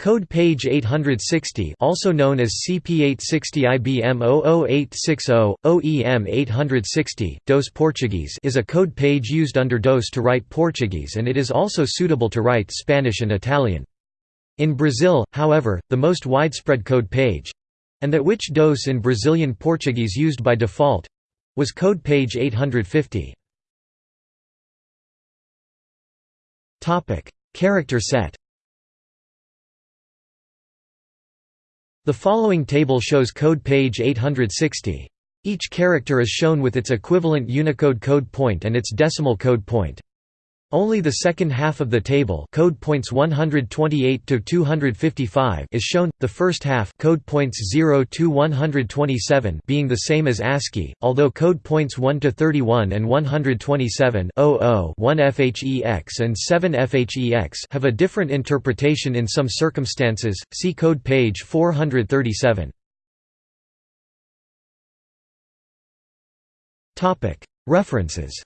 Code page 860 also known as CP860 IBM 00860, OEM 860, DOS Portuguese is a code page used under DOS to write Portuguese and it is also suitable to write Spanish and Italian. In Brazil, however, the most widespread code page—and that which DOS in Brazilian Portuguese used by default—was code page 850. Character set The following table shows code page 860. Each character is shown with its equivalent Unicode code point and its decimal code point. Only the second half of the table code points 128 to 255 is shown, the first half code points 0 to 127 being the same as ASCII, although code points 1 to 31 and 127 00 1 FHEX and 7 FHEX have a different interpretation in some circumstances, see code page 437. References